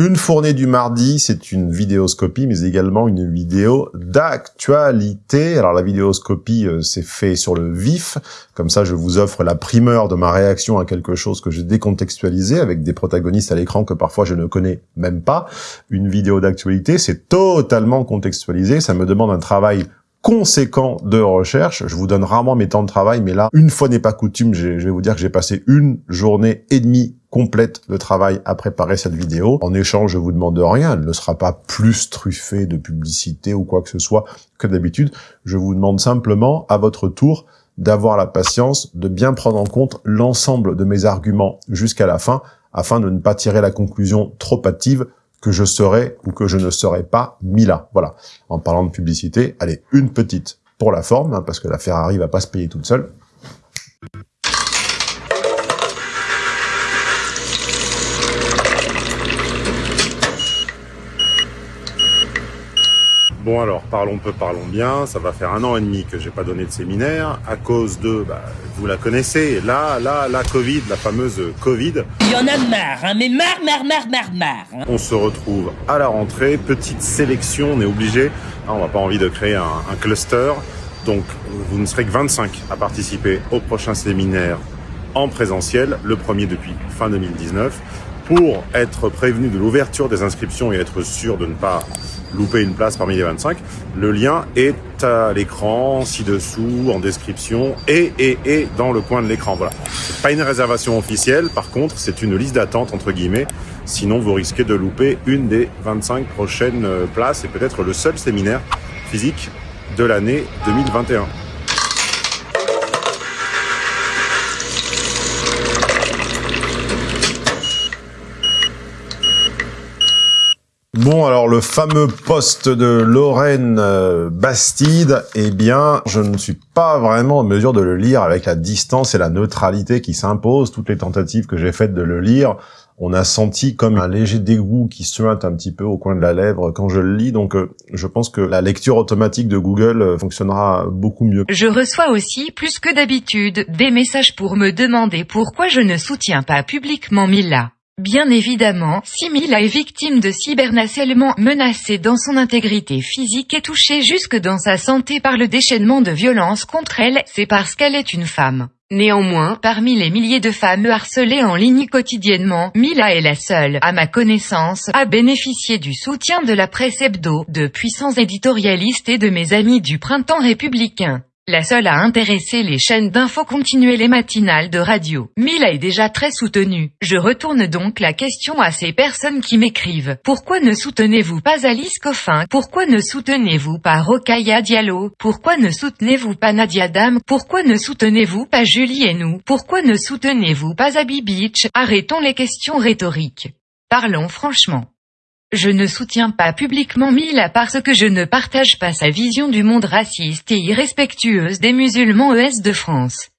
Une fournée du mardi, c'est une vidéoscopie, mais également une vidéo d'actualité. Alors la vidéoscopie, euh, c'est fait sur le vif. Comme ça, je vous offre la primeur de ma réaction à quelque chose que j'ai décontextualisé, avec des protagonistes à l'écran que parfois je ne connais même pas. Une vidéo d'actualité, c'est totalement contextualisé. Ça me demande un travail conséquent de recherche. Je vous donne rarement mes temps de travail, mais là, une fois n'est pas coutume, je vais vous dire que j'ai passé une journée et demie complète de travail à préparer cette vidéo. En échange, je vous demande rien, elle ne sera pas plus truffée de publicité ou quoi que ce soit que d'habitude. Je vous demande simplement, à votre tour, d'avoir la patience de bien prendre en compte l'ensemble de mes arguments jusqu'à la fin, afin de ne pas tirer la conclusion trop hâtive que je serai ou que je ne serai pas Mila. Voilà. En parlant de publicité, allez, une petite pour la forme, hein, parce que la Ferrari va pas se payer toute seule. Bon alors, parlons peu, parlons bien. Ça va faire un an et demi que j'ai pas donné de séminaire à cause de, bah, vous la connaissez, là, là, la Covid, la fameuse Covid. Il y en a marre, hein, mais marre, marre, marre, marre, marre. Hein. On se retrouve à la rentrée, petite sélection, on est obligé. Ah, on n'a pas envie de créer un, un cluster. Donc, vous ne serez que 25 à participer au prochain séminaire en présentiel, le premier depuis fin 2019 pour être prévenu de l'ouverture des inscriptions et être sûr de ne pas louper une place parmi les 25, le lien est à l'écran, ci-dessous, en description et, et, et dans le coin de l'écran. Voilà. Pas une réservation officielle, par contre, c'est une liste d'attente, entre guillemets. Sinon, vous risquez de louper une des 25 prochaines euh, places et peut-être le seul séminaire physique de l'année 2021. Bon, alors le fameux poste de Lorraine euh, Bastide, eh bien, je ne suis pas vraiment en mesure de le lire avec la distance et la neutralité qui s'imposent. Toutes les tentatives que j'ai faites de le lire, on a senti comme un léger dégoût qui suinte un petit peu au coin de la lèvre quand je le lis. Donc, euh, je pense que la lecture automatique de Google euh, fonctionnera beaucoup mieux. Je reçois aussi, plus que d'habitude, des messages pour me demander pourquoi je ne soutiens pas publiquement Mila. Bien évidemment, si Mila est victime de cyberharcèlement menacée dans son intégrité physique et touchée jusque dans sa santé par le déchaînement de violence contre elle, c'est parce qu'elle est une femme. Néanmoins, parmi les milliers de femmes harcelées en ligne quotidiennement, Mila est la seule, à ma connaissance, à bénéficier du soutien de la presse hebdo, de puissants éditorialistes et de mes amis du printemps républicain. La seule à intéresser les chaînes d'infos continuelles et matinales de radio. Mila est déjà très soutenue. Je retourne donc la question à ces personnes qui m'écrivent. Pourquoi ne soutenez-vous pas Alice Coffin? Pourquoi ne soutenez-vous pas Rokaya Diallo? Pourquoi ne soutenez-vous pas Nadia Dam Pourquoi ne soutenez-vous pas Julie et nous Pourquoi ne soutenez-vous pas Abby Beach? Arrêtons les questions rhétoriques. Parlons franchement. Je ne soutiens pas publiquement Mila parce que je ne partage pas sa vision du monde raciste et irrespectueuse des musulmans ES de France.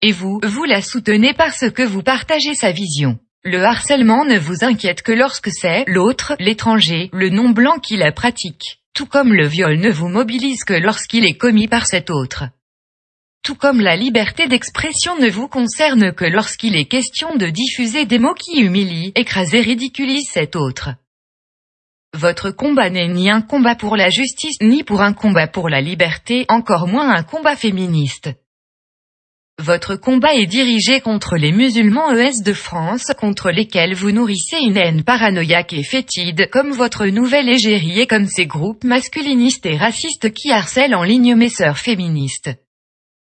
Et vous, vous la soutenez parce que vous partagez sa vision. Le harcèlement ne vous inquiète que lorsque c'est l'autre, l'étranger, le non-blanc qui la pratique. Tout comme le viol ne vous mobilise que lorsqu'il est commis par cet autre. Tout comme la liberté d'expression ne vous concerne que lorsqu'il est question de diffuser des mots qui humilient, écrasent et ridiculisent cet autre. Votre combat n'est ni un combat pour la justice ni pour un combat pour la liberté, encore moins un combat féministe. Votre combat est dirigé contre les musulmans ES de France, contre lesquels vous nourrissez une haine paranoïaque et fétide, comme votre nouvelle égérie et comme ces groupes masculinistes et racistes qui harcèlent en ligne mes sœurs féministes.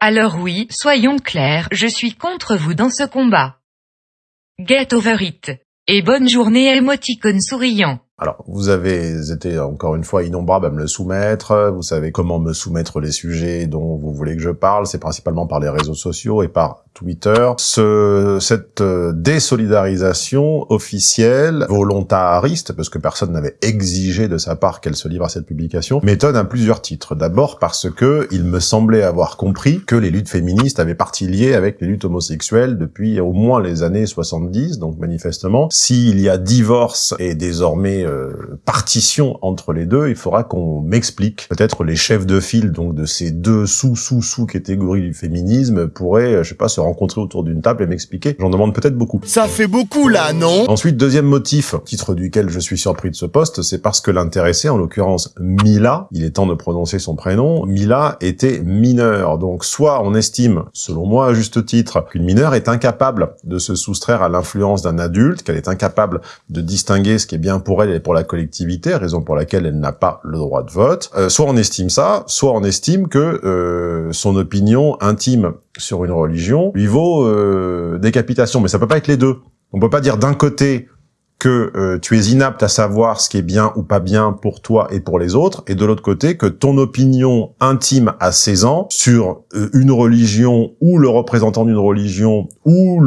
Alors oui, soyons clairs, je suis contre vous dans ce combat. Get over it. Et bonne journée émoticône souriant. Alors, vous avez été encore une fois innombrable à me le soumettre. Vous savez comment me soumettre les sujets dont vous voulez que je parle. C'est principalement par les réseaux sociaux et par Twitter. Ce, cette euh, désolidarisation officielle, volontariste, parce que personne n'avait exigé de sa part qu'elle se livre à cette publication, m'étonne à plusieurs titres. D'abord parce que il me semblait avoir compris que les luttes féministes avaient partie liée avec les luttes homosexuelles depuis au moins les années 70, donc manifestement, s'il y a divorce et désormais euh, partition entre les deux, il faudra qu'on m'explique. Peut-être les chefs de file donc de ces deux sous-sous-sous catégories du féminisme pourraient, euh, je sais pas, se rencontrer autour d'une table et m'expliquer. J'en demande peut-être beaucoup. Ça fait beaucoup là, non? Ensuite, deuxième motif, titre duquel je suis surpris de ce poste, c'est parce que l'intéressé, en l'occurrence Mila, il est temps de prononcer son prénom, Mila était mineure. Donc soit on estime, selon moi à juste titre, qu'une mineure est incapable de se soustraire à l'influence d'un adulte, qu'elle est incapable de distinguer ce qui est bien pour elle et pour la collectivité, raison pour laquelle elle n'a pas le droit de vote. Euh, soit on estime ça, soit on estime que euh, son opinion intime sur une religion lui vaut euh, décapitation. Mais ça peut pas être les deux. On peut pas dire d'un côté que euh, tu es inapte à savoir ce qui est bien ou pas bien pour toi et pour les autres, et de l'autre côté que ton opinion intime à 16 ans sur euh, une religion ou le représentant d'une religion ou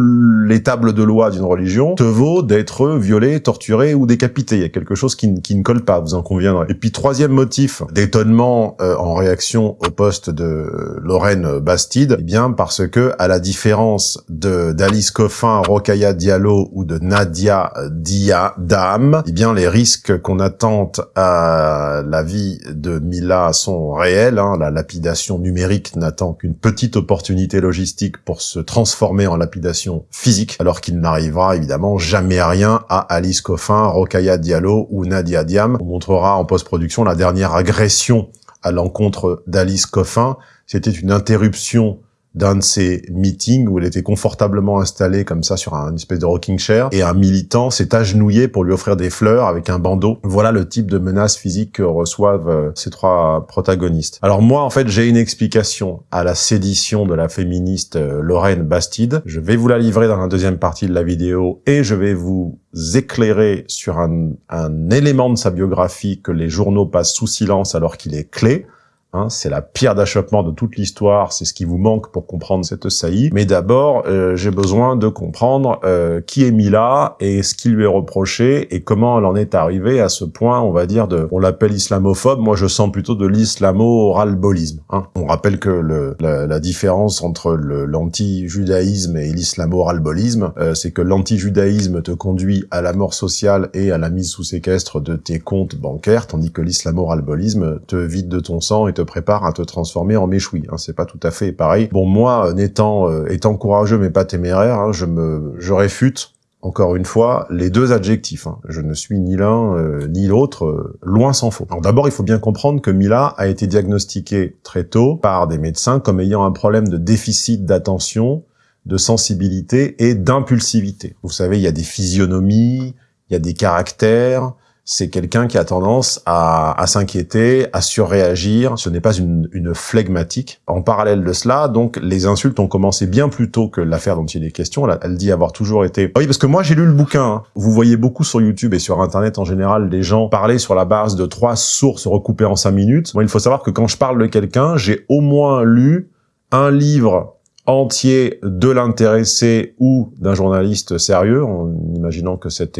les tables de loi d'une religion te vaut d'être violé, torturé ou décapité. Il y a quelque chose qui, qui, ne colle pas, vous en conviendrez. Et puis troisième motif d'étonnement euh, en réaction au poste de Lorraine Bastide, eh bien parce que à la différence de d'Alice Coffin, Rokaya Diallo ou de Nadia Di eh bien les risques qu'on attente à la vie de Mila sont réels. Hein. La lapidation numérique n'attend qu'une petite opportunité logistique pour se transformer en lapidation physique, alors qu'il n'arrivera évidemment jamais rien à Alice Coffin, Rokaya Diallo ou Nadia Diam. On montrera en post-production la dernière agression à l'encontre d'Alice Coffin. C'était une interruption d'un de ces meetings où elle était confortablement installée comme ça sur un espèce de rocking chair et un militant s'est agenouillé pour lui offrir des fleurs avec un bandeau. Voilà le type de menace physique que reçoivent euh, ces trois protagonistes. Alors moi, en fait, j'ai une explication à la sédition de la féministe euh, Lorraine Bastide. Je vais vous la livrer dans la deuxième partie de la vidéo et je vais vous éclairer sur un élément de sa biographie que les journaux passent sous silence alors qu'il est clé. Hein, c'est la pierre d'achoppement de toute l'histoire, c'est ce qui vous manque pour comprendre cette saillie. Mais d'abord, euh, j'ai besoin de comprendre euh, qui est Mila et ce qui lui est reproché et comment elle en est arrivée à ce point, on va dire, de, on l'appelle islamophobe, moi je sens plutôt de l'islamo-ralbolisme. Hein. On rappelle que le, la, différence entre l'anti-judaïsme et l'islamo-ralbolisme, euh, c'est que l'anti-judaïsme te conduit à la mort sociale et à la mise sous séquestre de tes comptes bancaires, tandis que l'islamo-ralbolisme te vide de ton sang et te prépare à te transformer en méchoui. Hein, c'est pas tout à fait pareil. Bon, moi, n'étant euh, étant courageux mais pas téméraire, hein, je me je réfute encore une fois, les deux adjectifs. Hein. Je ne suis ni l'un euh, ni l'autre, euh, loin s'en faut. D'abord, il faut bien comprendre que Mila a été diagnostiquée très tôt par des médecins comme ayant un problème de déficit d'attention, de sensibilité et d'impulsivité. Vous savez, il y a des physionomies, il y a des caractères, c'est quelqu'un qui a tendance à, à s'inquiéter, à surréagir. Ce n'est pas une, une, flegmatique. En parallèle de cela, donc, les insultes ont commencé bien plus tôt que l'affaire dont il est question. Elle, dit avoir toujours été... Oui, parce que moi, j'ai lu le bouquin. Hein. Vous voyez beaucoup sur YouTube et sur Internet en général des gens parler sur la base de trois sources recoupées en cinq minutes. Moi, il faut savoir que quand je parle de quelqu'un, j'ai au moins lu un livre entier de l'intéressé ou d'un journaliste sérieux, en imaginant que cette,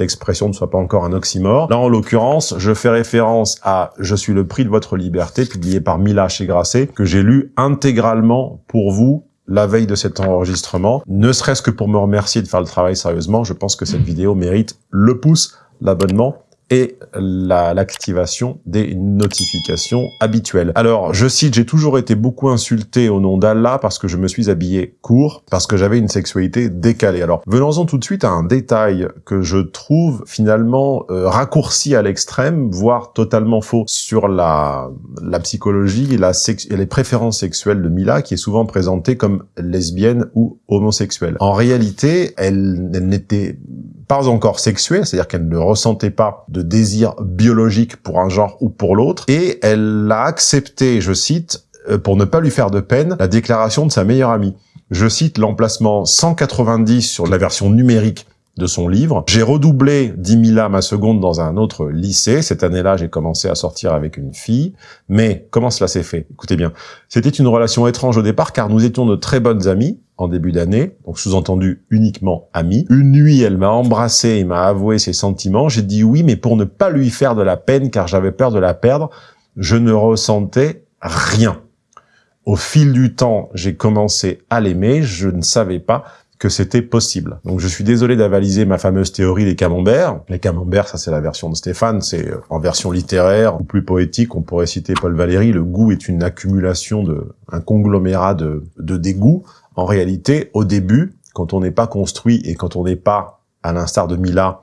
expression ne soit pas encore un oxymore. Là, en l'occurrence, je fais référence à « Je suis le prix de votre liberté », publié par Mila chez Grasset, que j'ai lu intégralement pour vous la veille de cet enregistrement, ne serait-ce que pour me remercier de faire le travail sérieusement. Je pense que cette vidéo mérite le pouce, l'abonnement et l'activation des notifications habituelles. Alors, je cite, j'ai toujours été beaucoup insulté au nom d'Allah parce que je me suis habillé court, parce que j'avais une sexualité décalée. Alors, venons-en tout de suite à un détail que je trouve finalement euh, raccourci à l'extrême, voire totalement faux, sur la, psychologie et, les préférences sexuelles de Mila, qui est souvent présentée comme lesbienne ou homosexuelle. En réalité, elle n'était pas encore sexuée, c'est-à-dire qu'elle ne ressentait pas de désir biologique pour un genre ou pour l'autre, et elle a accepté, je cite, euh, pour ne pas lui faire de peine, la déclaration de sa meilleure amie. Je cite l'emplacement 190 sur la version numérique de son livre. J'ai redoublé 10 000 ma seconde dans un autre lycée. Cette année-là, j'ai commencé à sortir avec une fille. Mais comment cela s'est fait? Écoutez bien, c'était une relation étrange au départ car nous étions de très bonnes amies en début d'année, donc sous-entendu uniquement amies. Une nuit, elle m'a embrassé et m'a avoué ses sentiments. J'ai dit oui, mais pour ne pas lui faire de la peine car j'avais peur de la perdre, je ne ressentais rien. Au fil du temps, j'ai commencé à l'aimer, je ne savais pas que c'était possible. Donc je suis désolé d'avaliser ma fameuse théorie des camemberts. Les camemberts, ça c'est la version de Stéphane, c'est euh, en version littéraire ou plus poétique, on pourrait citer Paul Valéry, le goût est une accumulation de, un conglomérat de, de dégoûts. En réalité, au début, quand on n'est pas construit et quand on n'est pas, à l'instar de Mila,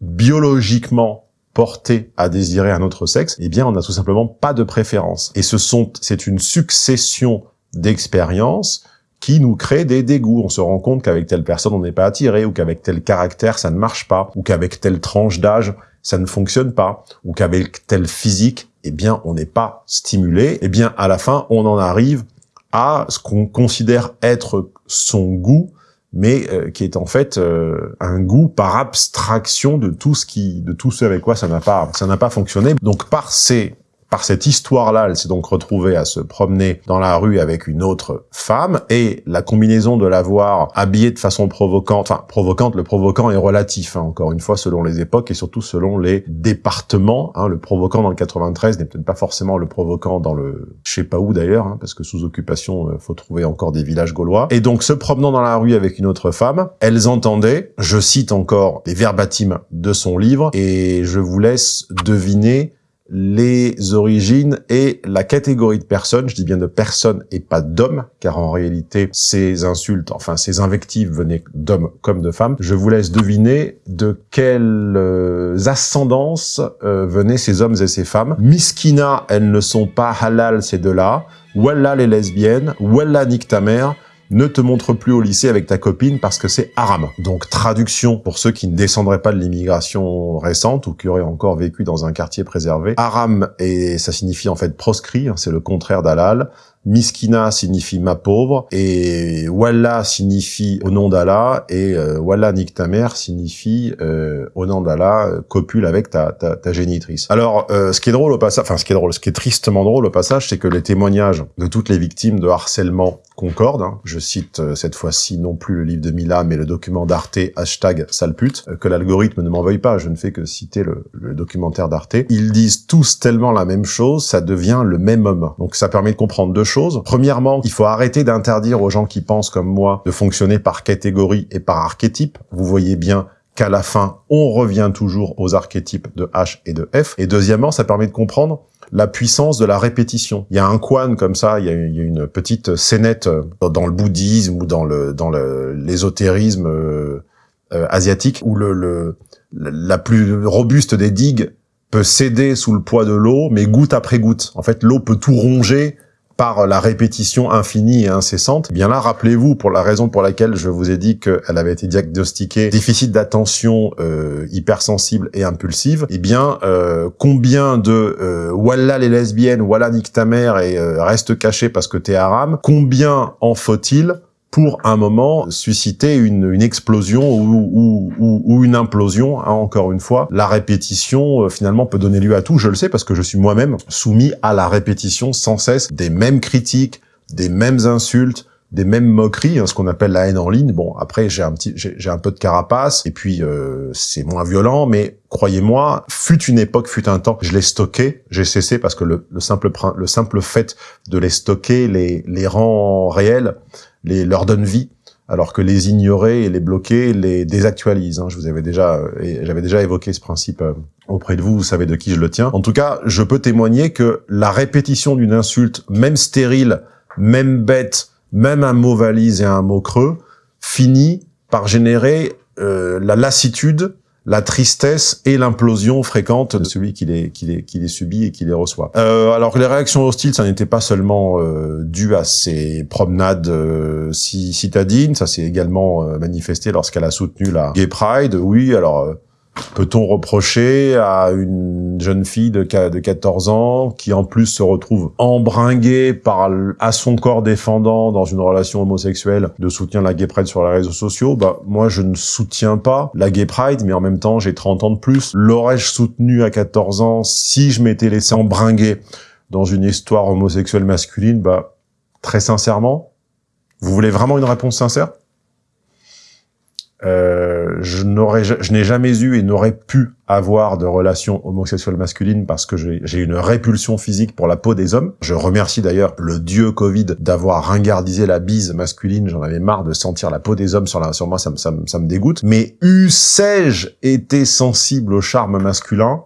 biologiquement porté à désirer un autre sexe, eh bien, on n'a tout simplement pas de préférence. Et ce sont, c'est une succession d'expériences qui nous crée des dégoûts. On se rend compte qu'avec telle personne, on n'est pas attiré, ou qu'avec tel caractère, ça ne marche pas, ou qu'avec telle tranche d'âge, ça ne fonctionne pas, ou qu'avec tel physique, eh bien, on n'est pas stimulé. Eh bien, à la fin, on en arrive à ce qu'on considère être son goût, mais euh, qui est en fait euh, un goût par abstraction de tout ce qui, de tout ce avec quoi ça n'a pas, ça n'a pas fonctionné. Donc par ces par cette histoire-là, elle s'est donc retrouvée à se promener dans la rue avec une autre femme, et la combinaison de la voir habillée de façon provocante, enfin provocante, le provocant est relatif, hein, encore une fois, selon les époques et surtout selon les départements. Hein, le provocant dans le 93 n'est peut-être pas forcément le provocant dans le je sais pas où d'ailleurs, hein, parce que sous occupation, euh, faut trouver encore des villages gaulois. Et donc, se promenant dans la rue avec une autre femme, elles entendaient, je cite encore les verbatims de son livre, et je vous laisse deviner les origines et la catégorie de personnes, je dis bien de personnes et pas d'hommes, car en réalité, ces insultes, enfin ces invectives venaient d'hommes comme de femmes. Je vous laisse deviner de quelles euh, ascendances euh, venaient ces hommes et ces femmes. Miskina, elles ne sont pas halal ces deux-là. Wallah les lesbiennes, Wallah nique ta mère, ne te montre plus au lycée avec ta copine parce que c'est haram. Donc traduction pour ceux qui ne descendraient pas de l'immigration récente ou qui auraient encore vécu dans un quartier préservé. Haram, et ça signifie en fait proscrit, hein, c'est le contraire d'halal. Miskina signifie ma pauvre, et Wallah signifie au nom d'Allah, et euh, Wallah nique ta mère signifie euh, au nom d'Allah, copule avec ta, ta, ta génitrice. Alors, euh, ce qui est drôle au passage, enfin ce qui est drôle, ce qui est tristement drôle au passage, c'est que les témoignages de toutes les victimes de harcèlement concordent. Hein. Je cite euh, cette fois-ci non plus le livre de Mila, mais le document d'Arte, hashtag salpute, euh, que l'algorithme ne m'en veuille pas, je ne fais que citer le, le documentaire d'Arte. Ils disent tous tellement la même chose, ça devient le même homme. Donc ça permet de comprendre deux Premièrement, il faut arrêter d'interdire aux gens qui pensent comme moi de fonctionner par catégorie et par archétype. Vous voyez bien qu'à la fin, on revient toujours aux archétypes de H et de F. Et deuxièmement, ça permet de comprendre la puissance de la répétition. Il y a un quan comme ça, il y a, une petite scénette dans le bouddhisme ou dans l'ésotérisme euh, euh, asiatique où le, le la plus robuste des digues peut céder sous le poids de l'eau, mais goutte après goutte. En fait, l'eau peut tout ronger par la répétition infinie et incessante. Eh bien là, rappelez-vous, pour la raison pour laquelle je vous ai dit qu'elle avait été diagnostiquée déficit d'attention euh, hypersensible et impulsive, eh bien, euh, combien de euh, les lesbiennes, Wallah nique ta mère et euh, reste caché parce que t'es haram, combien en faut-il pour un moment susciter une, une explosion ou, ou, ou, une implosion, hein, encore une fois. La répétition, euh, finalement, peut donner lieu à tout, je le sais, parce que je suis moi-même soumis à la répétition sans cesse des mêmes critiques, des mêmes insultes, des mêmes moqueries, hein, ce qu'on appelle la haine en ligne. Bon, après j'ai un petit, j'ai un peu de carapace, et puis euh, c'est moins violent, mais croyez-moi, fut une époque, fut un temps, je l'ai stocké, j'ai cessé parce que le, le, simple le simple fait de les stocker les les rend réels les, leur donne vie, alors que les ignorer et les bloquer les désactualise. Hein. Je vous avais déjà, j'avais déjà évoqué ce principe euh, auprès de vous, vous savez de qui je le tiens. En tout cas, je peux témoigner que la répétition d'une insulte, même stérile, même bête, même un mot valise et un mot creux, finit par générer euh, la lassitude la tristesse et l'implosion fréquente de celui qui les, qui les, qui les subit et qui les reçoit. Euh, alors que les réactions hostiles, ça n'était pas seulement euh, dû à ses promenades euh, citadines, ça s'est également euh, manifesté lorsqu'elle a soutenu la Gay Pride. Oui, alors euh, Peut-on reprocher à une jeune fille de, de 14 ans qui en plus se retrouve embringuée par à son corps défendant dans une relation homosexuelle de soutien la gay pride sur les réseaux sociaux? Bah moi je ne soutiens pas la gay pride, mais en même temps j'ai 30 ans de plus. L'aurais-je soutenu à 14 ans si je m'étais laissé embringuer dans une histoire homosexuelle masculine? Bah très sincèrement, vous voulez vraiment une réponse sincère? Euh, je n'aurais, je n'ai jamais eu et n'aurais pu avoir de relations homosexuelles masculines parce que j'ai une répulsion physique pour la peau des hommes. Je remercie d'ailleurs le dieu Covid d'avoir ringardisé la bise masculine. J'en avais marre de sentir la peau des hommes sur, la, sur moi, ça, ça, ça me dégoûte. Mais eussé-je été sensible au charme masculin?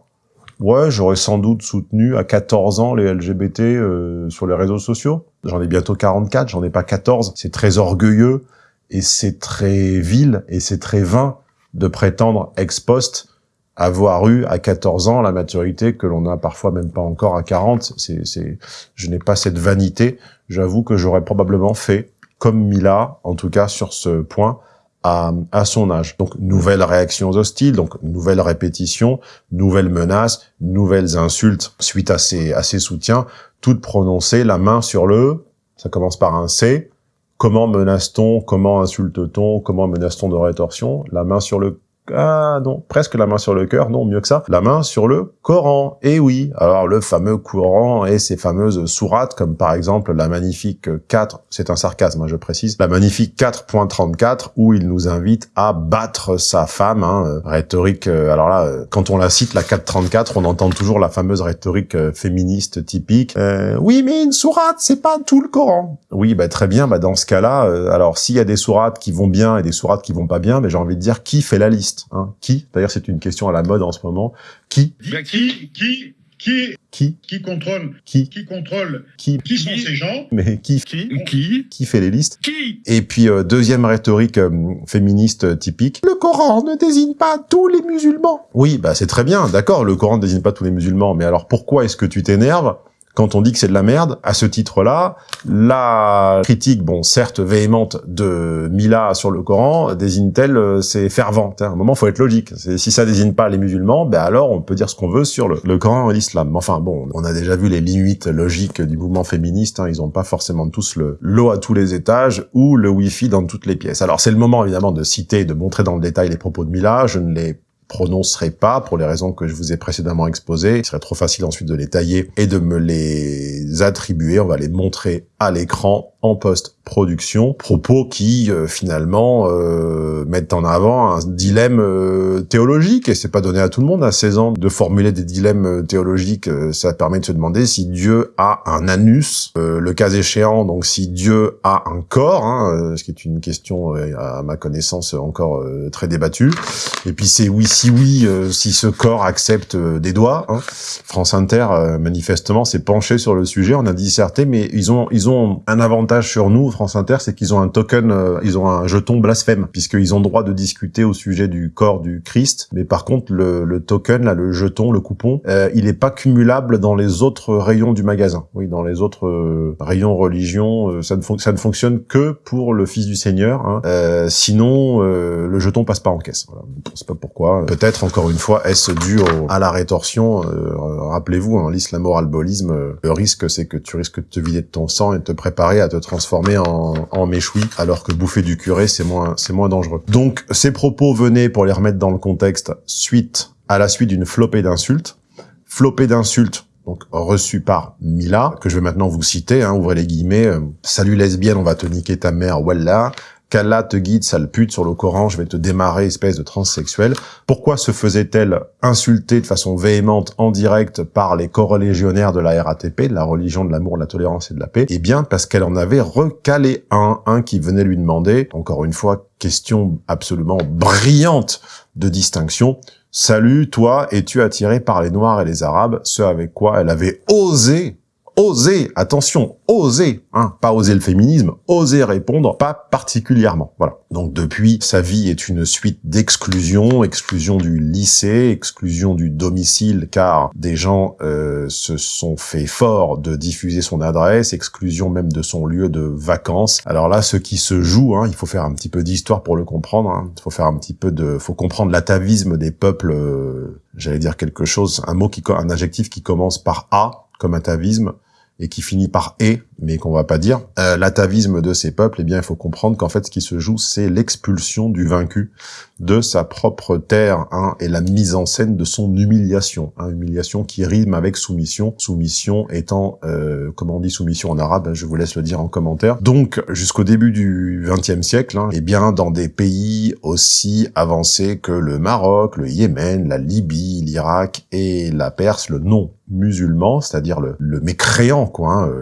Ouais, j'aurais sans doute soutenu à 14 ans les LGBT euh, sur les réseaux sociaux. J'en ai bientôt 44, j'en ai pas 14. C'est très orgueilleux et c'est très vil et c'est très vain de prétendre ex post avoir eu à 14 ans la maturité que l'on a parfois même pas encore à 40. C'est, c'est, je n'ai pas cette vanité. J'avoue que j'aurais probablement fait comme Mila, en tout cas sur ce point, à, à, son âge. Donc, nouvelles réactions hostiles, donc nouvelles répétitions, nouvelles menaces, nouvelles insultes suite à ces, à ces soutiens, toutes prononcées la main sur le, ça commence par un C, comment menace-t-on, comment insulte-t-on, comment menace-t-on de rétorsion, la main sur le ah non, presque la main sur le cœur, non, mieux que ça, la main sur le Coran. Et oui, alors le fameux Coran et ses fameuses sourates, comme par exemple la magnifique 4, c'est un sarcasme, hein, je précise, la magnifique 4.34, où il nous invite à battre sa femme, hein, euh, rhétorique, euh, alors là, euh, quand on la cite, la 4.34, on entend toujours la fameuse rhétorique féministe typique, oui, mais une sourate, c'est pas tout le Coran. Oui, bah très bien, bah dans ce cas-là, alors s'il y a des sourates qui vont bien et des sourates qui vont pas bien, mais j'ai envie de dire, qui fait la liste? Hein. Qui D'ailleurs, c'est une question à la mode en ce moment. Qui Qui Qui qui qui qui contrôle qui qui contrôle qui qui sont ces gens? Mais qui qui qui qui fait les listes? Qui? Et puis euh, deuxième rhétorique euh, féministe typique. Le Coran ne désigne pas tous les musulmans. Oui bah c'est très bien d'accord le Coran ne désigne pas tous les musulmans mais alors pourquoi est-ce que tu t'énerves? Quand on dit que c'est de la merde, à ce titre-là, la critique, bon, certes véhémente de Mila sur le Coran, désigne-t-elle euh, c'est fervent À un moment, faut être logique. Si ça désigne pas les musulmans, ben alors on peut dire ce qu'on veut sur le, Coran et l'islam. Enfin bon, on a déjà vu les limites logiques du mouvement féministe. Hein, ils ont pas forcément tous le l'eau à tous les étages ou le wifi dans toutes les pièces. Alors c'est le moment évidemment de citer, de montrer dans le détail les propos de Mila. Je ne les prononcerai pas pour les raisons que je vous ai précédemment exposées. Il serait trop facile ensuite de les tailler et de me les attribuer. On va les montrer à l'écran en post-production, propos qui euh, finalement euh, mettent en avant un dilemme euh, théologique, et c'est pas donné à tout le monde. À 16 ans de formuler des dilemmes théologiques, ça permet de se demander si Dieu a un anus, le cas échéant, donc si Dieu a un corps, hein, ce qui est une question à ma connaissance encore très débattue, et puis c'est oui si oui, si ce corps accepte des doigts, hein. France Inter manifestement s'est penché sur le sujet, on a disserté, mais ils ont, ils ont un avantage sur nous, France Inter, c'est qu'ils ont un token, euh, ils ont un jeton blasphème, puisqu'ils ont droit de discuter au sujet du corps du Christ. Mais par contre, le, le token, là, le jeton, le coupon, euh, il n'est pas cumulable dans les autres rayons du magasin. Oui, dans les autres euh, rayons religion, ça, ne ça ne fonctionne que pour le Fils du Seigneur. Hein. sinon, le jeton passe pas en caisse. Voilà. Je sais pas pourquoi. Peut-être, encore une fois, est-ce dû à la rétorsion Rappelez-vous, hein, l'islamo-albolisme, le risque, c'est que tu risques de te vider de ton sang te préparer à te transformer en, en méchoui, alors que bouffer du curé, c'est moins, c'est moins dangereux. Donc, ces propos venaient, pour les remettre dans le contexte, suite à la suite d'une flopée d'insultes. Flopée d'insultes donc reçu par Mila, que je vais maintenant vous citer, hein, ouvrez les guillemets, euh, Salut lesbienne, on va te niquer ta mère, voilà !» qu'Allah te guide, sale pute, sur le Coran, je vais te démarrer, espèce de transsexuel. Pourquoi se faisait-elle insulter de façon véhémente en direct par les corrélégionnaires de la RATP, de la religion de l'amour, de la tolérance et de la paix? Eh bien, parce qu'elle en avait recalé un, un qui venait lui demander, encore une fois, question absolument brillante de distinction, Salut, toi, es-tu attiré par les Noirs et les Arabes? Ce avec quoi elle avait osé oser, attention, oser, hein, pas oser le féminisme, oser répondre, pas particulièrement. Voilà. Donc depuis, sa vie est une suite d'exclusion, exclusion du lycée, exclusion du domicile, car des gens euh, se sont fait fort de diffuser son adresse, exclusion même de son lieu de vacances. Alors là, ce qui se joue, hein, il faut faire un petit peu d'histoire pour le comprendre. Hein. Il faut faire un petit peu de, faut comprendre l'atavisme des peuples. Euh, J'allais dire quelque chose, un mot qui, un adjectif qui commence par A comme atavisme et qui finit par et, mais qu'on va pas dire, euh, l'atavisme de ces peuples, eh bien, il faut comprendre qu'en fait, ce qui se joue, c'est l'expulsion du vaincu de sa propre terre, hein, et la mise en scène de son humiliation, hein, humiliation qui rime avec soumission, soumission étant, euh, comment on dit soumission en arabe, je vous laisse le dire en commentaire. Donc, jusqu'au début du XXe siècle, hein, eh bien, dans des pays aussi avancés que le Maroc, le Yémen, la Libye, l'Irak et la Perse, le non musulman, c'est-à-dire le, le, mécréant, quoi, hein,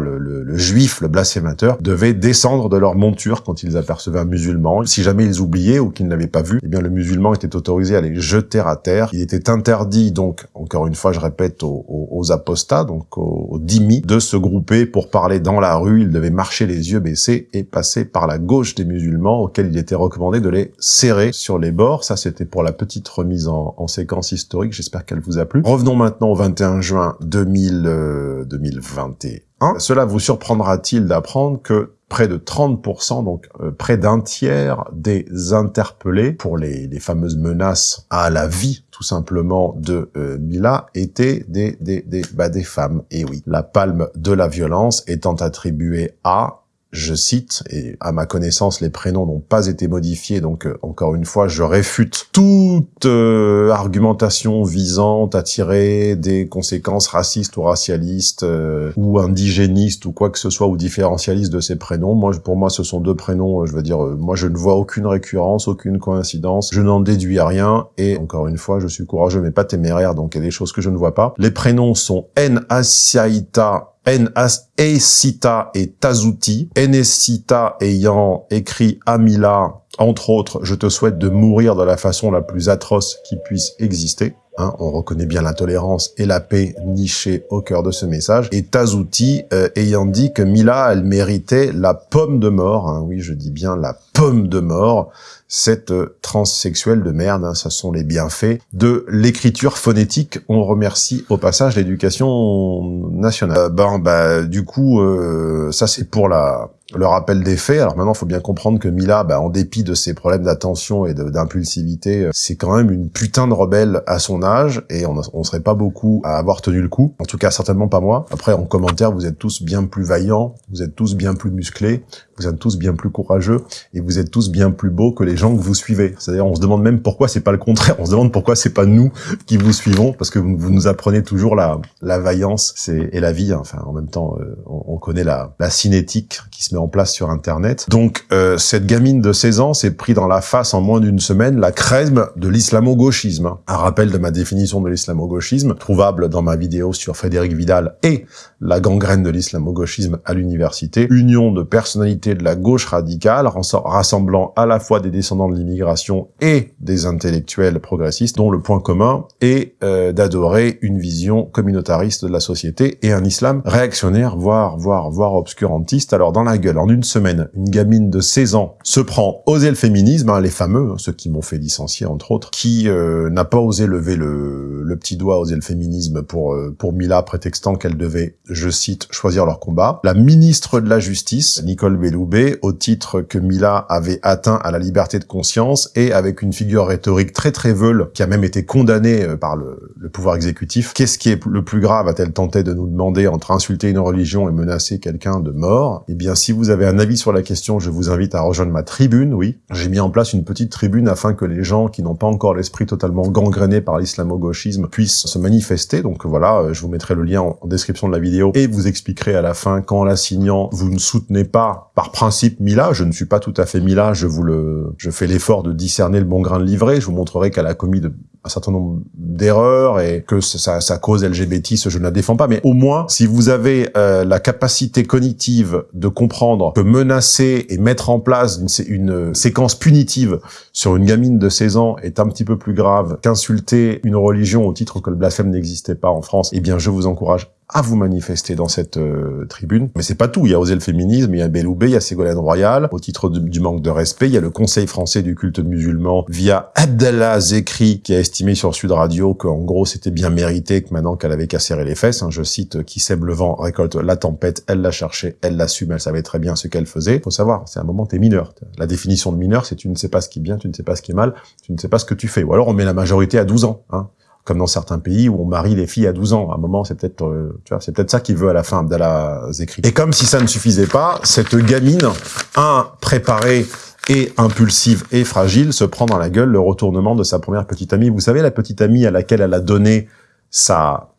le, le, le, juif, le blasphémateur, devaient descendre de leur monture quand ils apercevaient un musulman. Si jamais ils oubliaient ou qu'ils ne l'avaient pas vu, eh bien le musulman était autorisé à les jeter à terre. Il était interdit, donc, encore une fois, je répète, aux, aux, apostats, donc aux, aux de se grouper pour parler dans la rue. Ils devaient marcher les yeux baissés et passer par la gauche des musulmans, auxquels il était recommandé de les serrer sur les bords. Ça, c'était pour la petite remise en, en séquence historique. J'espère qu'elle vous a plu. Revenons maintenant au 21 juin 2000, euh, 2021. Cela vous surprendra-t-il d'apprendre que près de 30%, donc euh, près d'un tiers des interpellés pour les, les, fameuses menaces à la vie, tout simplement, de euh, Mila, étaient des, des, des, bah, des femmes. Et oui, la palme de la violence étant attribuée à je cite, et à ma connaissance, les prénoms n'ont pas été modifiés, donc euh, encore une fois, je réfute toute euh, argumentation visant à tirer des conséquences racistes ou racialistes, euh, ou indigénistes, ou quoi que ce soit, ou différentialistes de ces prénoms. Moi, pour moi, ce sont deux prénoms, je veux dire, moi, je ne vois aucune récurrence, aucune coïncidence, je n'en déduis rien, et encore une fois, je suis courageux, mais pas téméraire, donc il y a des choses que je ne vois pas. Les prénoms sont N. Asiaita N-Esita et Tazuti. Enesita ayant écrit Amila, entre autres, je te souhaite de mourir de la façon la plus atroce qui puisse exister. Hein, on reconnaît bien la tolérance et la paix nichée au cœur de ce message. Et Tazuti euh, ayant dit que Mila, elle méritait la pomme de mort. Hein, oui, je dis bien la pomme de mort cette euh, transsexuelle de merde, hein, ça sont les bienfaits de l'écriture phonétique. On remercie au passage l'éducation nationale. Euh, ben, bah, du coup, euh, ça c'est pour la le rappel des faits. Alors maintenant, il faut bien comprendre que Mila, bah, en dépit de ses problèmes d'attention et d'impulsivité, c'est quand même une putain de rebelle à son et on, on serait pas beaucoup à avoir tenu le coup. En tout cas, certainement pas moi. Après, en commentaire, vous êtes tous bien plus vaillants, vous êtes tous bien plus musclés, vous êtes tous bien plus courageux, et vous êtes tous bien plus beaux que les gens que vous suivez. C'est-à-dire, on se demande même pourquoi c'est pas le contraire. On se demande pourquoi c'est pas nous qui vous suivons, parce que vous, nous apprenez toujours la, la vaillance et la vie. Hein. Enfin, en même temps, euh, on, on, connaît la, la cinétique qui se met en place sur Internet. Donc, euh, cette gamine de 16 ans s'est pris dans la face en moins d'une semaine la crème de l'islamo-gauchisme. Un rappel de ma définition de l'islamo-gauchisme, trouvable dans ma vidéo sur Frédéric Vidal et la gangrène de l'islamo-gauchisme à l'université. Union de personnalités de la gauche radicale, rassemblant à la fois des descendants de l'immigration et des intellectuels progressistes, dont le point commun est euh, d'adorer une vision communautariste de la société et un islam réactionnaire, voire, voire, voire obscurantiste. Alors, dans la gueule, en une semaine, une gamine de 16 ans se prend oser le féminisme, hein, les fameux, hein, ceux qui m'ont fait licencier entre autres, qui euh, n'a pas osé lever le, le, petit doigt, oser le féminisme pour euh, pour Mila, prétextant qu'elle devait, je cite, choisir leur combat. La ministre de la Justice, Nicole Belloubet, au titre que Mila avait atteint à la liberté de conscience et avec une figure rhétorique très très veule, qui a même été condamnée euh, par le, le pouvoir exécutif. Qu'est-ce qui est le plus grave, a-t-elle tenté de nous demander entre insulter une religion et menacer quelqu'un de mort? Eh bien, si vous avez un avis sur la question, je vous invite à rejoindre ma tribune, oui. J'ai mis en place une petite tribune afin que les gens qui n'ont pas encore l'esprit totalement gangréné par l'islamo-gauchisme puissent se manifester. Donc voilà, je vous mettrai le lien en description de la vidéo et vous expliquerai à la fin qu'en la signant, vous ne soutenez pas par principe Mila. Je ne suis pas tout à fait Mila, je vous le, je fais l'effort de discerner le bon grain de livret. Je vous montrerai qu'elle a commis de, un certain nombre d'erreurs et que sa, sa, cause LGBT, je ne la défends pas. Mais au moins, si vous avez euh, la capacité cognitive de comprendre que menacer et mettre en place une, une, séquence punitive sur une gamine de 16 ans est un petit peu plus grave qu'insulter une religion au titre que le blasphème n'existait pas en France, eh bien je vous encourage à vous manifester dans cette euh, tribune. Mais c'est pas tout. Il y a Osé le féminisme, il y a Belloubet, il y a Ségolène Royal. Au titre du manque de respect, il y a le Conseil français du culte musulman via Abdallah Zekri qui a estimé sur Sud Radio qu'en gros c'était bien mérité que maintenant qu'elle avait qu'à serrer les fesses, hein, je cite, qui sème le vent récolte la tempête, elle l'a cherché, elle l'assume, elle savait très bien ce qu'elle faisait. Faut savoir, c'est un moment t'es mineur. La définition de mineur, c'est tu ne sais pas ce qui est bien, tu ne sais pas ce qui est mal, tu ne sais pas ce que tu fais. Ou alors on met la majorité à 12 ans. Hein comme dans certains pays où on marie les filles à 12 ans. À un moment, c'est peut-être, euh, tu vois, c'est peut-être ça qu'il veut à la fin, Abdallah Zekri. Et comme si ça ne suffisait pas, cette gamine, impréparée et impulsive et fragile, se prend dans la gueule le retournement de sa première petite amie. Vous savez, la petite amie à laquelle elle a donné sa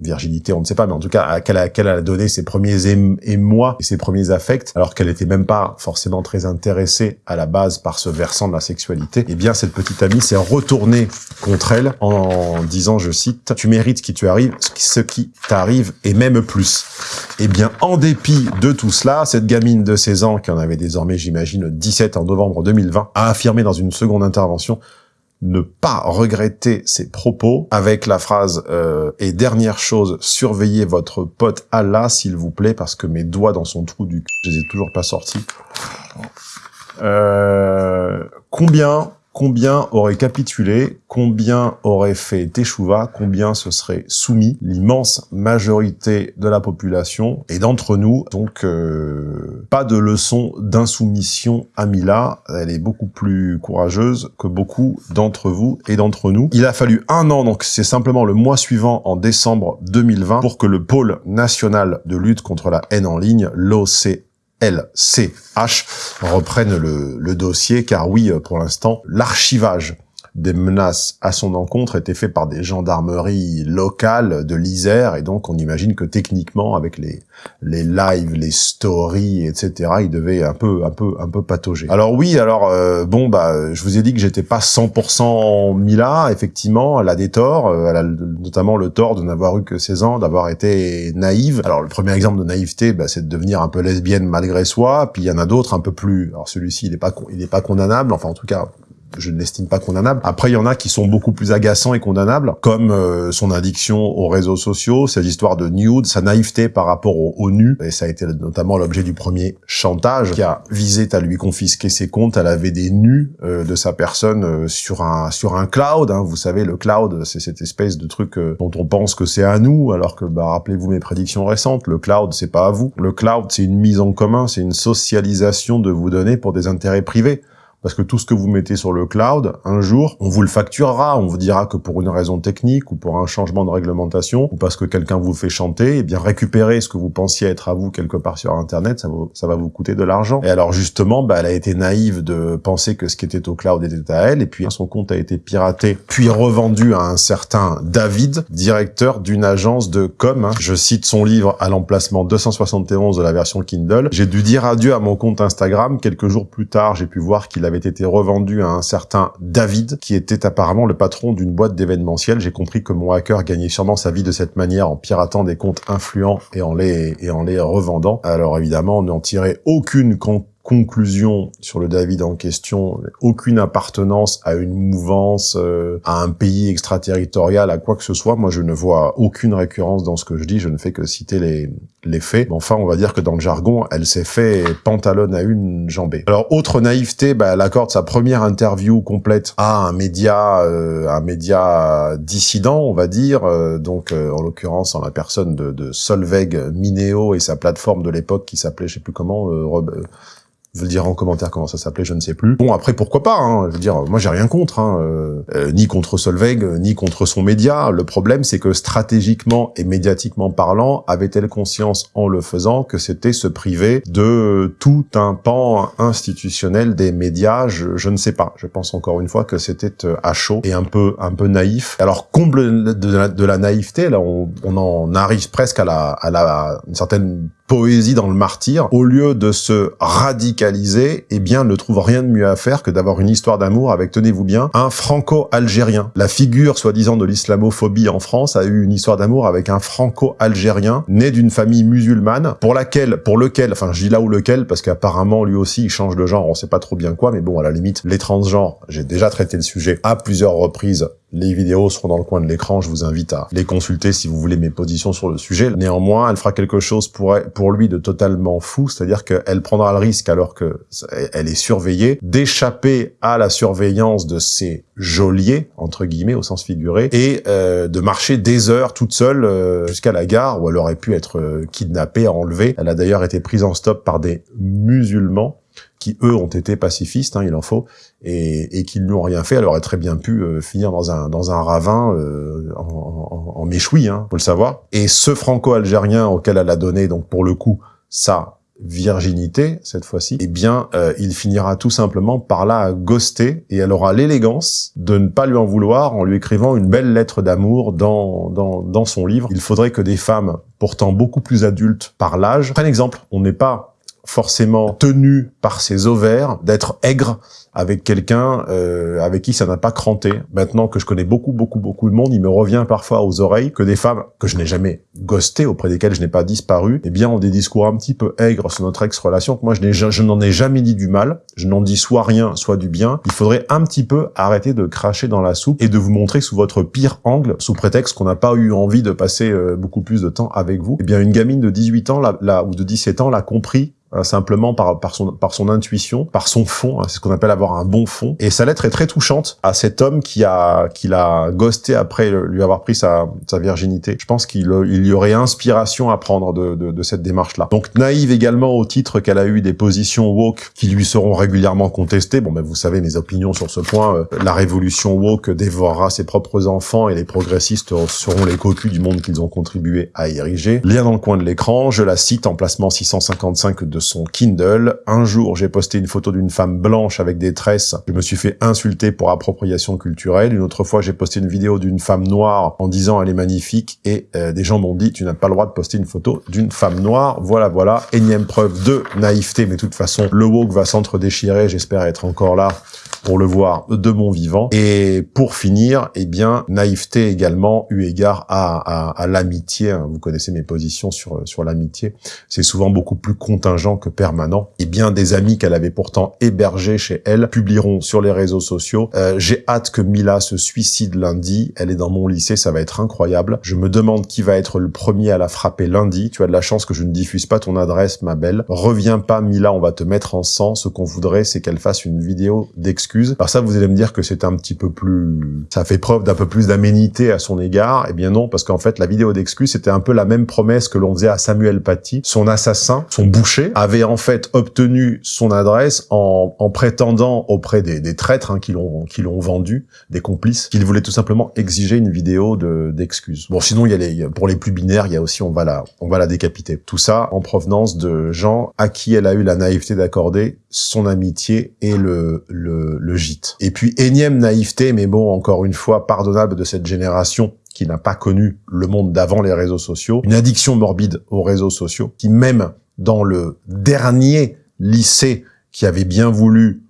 virginité, on ne sait pas, mais en tout cas, à quelle, elle a donné ses premiers émois et ses premiers affects, alors qu'elle était même pas forcément très intéressée à la base par ce versant de la sexualité, eh bien, cette petite amie s'est retournée contre elle en disant, je cite, « Tu mérites ce qui ce qui t'arrive, et même plus. » Eh bien, en dépit de tout cela, cette gamine de 16 ans, qui en avait désormais, j'imagine, 17 en novembre 2020, a affirmé dans une seconde intervention ne pas regretter ses propos avec la phrase euh, et dernière chose, surveillez votre pote Allah s'il vous plaît parce que mes doigts dans son trou du cul, je les ai toujours pas sortis. Euh, combien combien aurait capitulé, combien aurait fait Teshuva, combien se serait soumis l'immense majorité de la population et d'entre nous. Donc, euh, pas de leçon d'insoumission à Mila. Elle est beaucoup plus courageuse que beaucoup d'entre vous et d'entre nous. Il a fallu un an, donc c'est simplement le mois suivant, en décembre 2020, pour que le pôle national de lutte contre la haine en ligne, l'OC LCH reprennent le, dossier, car oui, pour l'instant, l'archivage des menaces à son encontre étaient faits par des gendarmeries locales de l'Isère, et donc on imagine que techniquement, avec les, les lives, les stories, etc., il devait un peu, un peu, un peu patauger. Alors oui, alors euh, bon, bah, je vous ai dit que j'étais pas 100% Mila, effectivement, elle a des torts, euh, elle a notamment le tort de n'avoir eu que 16 ans, d'avoir été naïve. Alors le premier exemple de naïveté, bah, c'est de devenir un peu lesbienne malgré soi, puis il y en a d'autres un peu plus, alors celui-ci, il est pas, il est pas condamnable, enfin en tout cas, je ne l'estime pas condamnable. Après, il y en a qui sont beaucoup plus agaçants et condamnables, comme euh, son addiction aux réseaux sociaux, ses histoires de nude, sa naïveté par rapport au, nu, et ça a été notamment l'objet du premier chantage, qui a visé à lui confisquer ses comptes. Elle avait des nus euh, de sa personne euh, sur un sur un cloud. Hein. Vous savez, le cloud, c'est cette espèce de truc dont on pense que c'est à nous, alors que, bah, rappelez-vous mes prédictions récentes, le cloud, c'est pas à vous. Le cloud, c'est une mise en commun, c'est une socialisation de vos données pour des intérêts privés parce que tout ce que vous mettez sur le cloud, un jour, on vous le facturera, on vous dira que pour une raison technique ou pour un changement de réglementation ou parce que quelqu'un vous fait chanter, eh bien récupérer ce que vous pensiez être à vous quelque part sur Internet, ça, va vous coûter de l'argent. Et alors justement, bah, elle a été naïve de penser que ce qui était au cloud était à elle, et puis son compte a été piraté, puis revendu à un certain David, directeur d'une agence de com. Hein. Je cite son livre à l'emplacement 271 de la version Kindle. J'ai dû dire adieu à mon compte Instagram. Quelques jours plus tard, j'ai pu voir qu'il avait avait été revendu à un certain David, qui était apparemment le patron d'une boîte d'événementiel. J'ai compris que mon hacker gagnait sûrement sa vie de cette manière en piratant des comptes influents et en les, et en les revendant. Alors évidemment, on n'en tirait aucune compte conclusion sur le David en question, aucune appartenance à une mouvance, euh, à un pays extraterritorial, à quoi que ce soit. Moi, je ne vois aucune récurrence dans ce que je dis. Je ne fais que citer les, les faits. enfin, on va dire que dans le jargon, elle s'est fait pantalonne à une jambée. Alors, autre naïveté, bah, elle accorde sa première interview complète à un média, euh, un média dissident, on va dire. Euh, donc, en l'occurrence, en la personne de, de Solveig Mineo et sa plateforme de l'époque qui s'appelait, je sais plus comment, je veux dire en commentaire comment ça s'appelait, je ne sais plus. Bon, après, pourquoi pas hein, Je veux dire, moi, j'ai rien contre, hein, euh, euh, ni contre Solveig, ni contre son média. Le problème, c'est que stratégiquement et médiatiquement parlant, avait-elle conscience en le faisant que c'était se priver de tout un pan institutionnel des médias? Je, je, ne sais pas. Je pense encore une fois que c'était euh, à chaud et un peu un peu naïf. Alors, comble de la, de la naïveté, là, on, on, en arrive presque à la, à la une certaine poésie dans le martyr, au lieu de se radicaliser, eh bien, ne trouve rien de mieux à faire que d'avoir une histoire d'amour avec, tenez-vous bien, un franco-algérien. La figure, soi-disant, de l'islamophobie en France a eu une histoire d'amour avec un franco-algérien, né d'une famille musulmane, pour laquelle, pour lequel, enfin, je dis là où lequel, parce qu'apparemment, lui aussi, il change de genre, on sait pas trop bien quoi, mais bon, à la limite, les transgenres, j'ai déjà traité le sujet à plusieurs reprises les vidéos seront dans le coin de l'écran, je vous invite à les consulter si vous voulez mes positions sur le sujet. Néanmoins, elle fera quelque chose pour, pour lui de totalement fou, c'est-à-dire qu'elle prendra le risque, alors que elle est surveillée, d'échapper à la surveillance de ses geôliers, entre guillemets, au sens figuré, et euh, de marcher des heures toute seule euh, jusqu'à la gare où elle aurait pu être euh, kidnappée, enlevée. Elle a d'ailleurs été prise en stop par des musulmans qui eux ont été pacifistes, hein, il en faut, et, et qui ne lui ont rien fait. Elle aurait très bien pu euh, finir dans un dans un ravin euh, en, en, en méchoui, hein, faut le savoir. Et ce franco-algérien auquel elle a donné, donc pour le coup, ça virginité cette fois-ci, eh bien, euh, il finira tout simplement par la ghoster et elle aura l'élégance de ne pas lui en vouloir en lui écrivant une belle lettre d'amour dans, dans, dans son livre. Il faudrait que des femmes, pourtant beaucoup plus adultes par l'âge, prennent exemple. On n'est pas forcément tenu par ses ovaires d'être aigre avec quelqu'un euh, avec qui ça n'a pas cranté. Maintenant que je connais beaucoup, beaucoup, beaucoup de monde, il me revient parfois aux oreilles que des femmes que je n'ai jamais ghosté, auprès desquelles je n'ai pas disparu, eh bien ont des discours un petit peu aigres sur notre ex-relation. Moi, je, n'en ai jamais dit du mal. Je n'en dis soit rien, soit du bien. Il faudrait un petit peu arrêter de cracher dans la soupe et de vous montrer sous votre pire angle, sous prétexte qu'on n'a pas eu envie de passer euh, beaucoup plus de temps avec vous. Eh bien, une gamine de 18 ans là, ou de 17 ans l'a compris Hein, simplement par, par, son, par son intuition, par son fond, hein, c'est ce qu'on appelle avoir un bon fond. Et sa lettre est très touchante à cet homme qui a qui l'a ghosté après lui avoir pris sa, sa virginité. Je pense qu'il il y aurait inspiration à prendre de, de, de cette démarche-là. Donc naïve également au titre qu'elle a eu des positions woke qui lui seront régulièrement contestées. Bon, ben vous savez mes opinions sur ce point. Euh, la révolution woke dévorera ses propres enfants et les progressistes seront les cocus du monde qu'ils ont contribué à ériger. Lien dans le coin de l'écran, je la cite, emplacement 655 de son Kindle. Un jour, j'ai posté une photo d'une femme blanche avec des tresses. Je me suis fait insulter pour appropriation culturelle. Une autre fois, j'ai posté une vidéo d'une femme noire en disant elle est magnifique et euh, des gens m'ont dit tu n'as pas le droit de poster une photo d'une femme noire. Voilà, voilà. Énième preuve de naïveté, mais de toute façon, le woke va s'entre-déchirer. J'espère être encore là pour le voir de mon vivant. Et pour finir, eh bien, naïveté également, eu égard à, à, l'amitié. Vous connaissez mes positions sur, sur l'amitié. C'est souvent beaucoup plus contingent que permanent. Et bien des amis qu'elle avait pourtant hébergés chez elle publieront sur les réseaux sociaux. Euh, J'ai hâte que Mila se suicide lundi. Elle est dans mon lycée, ça va être incroyable. Je me demande qui va être le premier à la frapper lundi. Tu as de la chance que je ne diffuse pas ton adresse, ma belle. Reviens pas, Mila, on va te mettre en sang. Ce qu'on voudrait, c'est qu'elle fasse une vidéo d'excuses alors ça, vous allez me dire que c'est un petit peu plus... Ça fait preuve d'un peu plus d'aménité à son égard. Eh bien non, parce qu'en fait, la vidéo d'excuses, c'était un peu la même promesse que l'on faisait à Samuel Paty. Son assassin, son boucher, avait en fait obtenu son adresse en, en prétendant auprès des, des traîtres hein, qui l'ont qui l'ont vendu, des complices, qu'il voulait tout simplement exiger une vidéo de d'excuses. Bon, sinon, il y a les, pour les plus binaires, il y a aussi on va la on va la décapiter. Tout ça en provenance de gens à qui elle a eu la naïveté d'accorder son amitié et le, le le gîte. Et puis énième naïveté, mais bon, encore une fois, pardonnable de cette génération qui n'a pas connu le monde d'avant les réseaux sociaux, une addiction morbide aux réseaux sociaux, qui même dans le dernier lycée qui avait bien voulu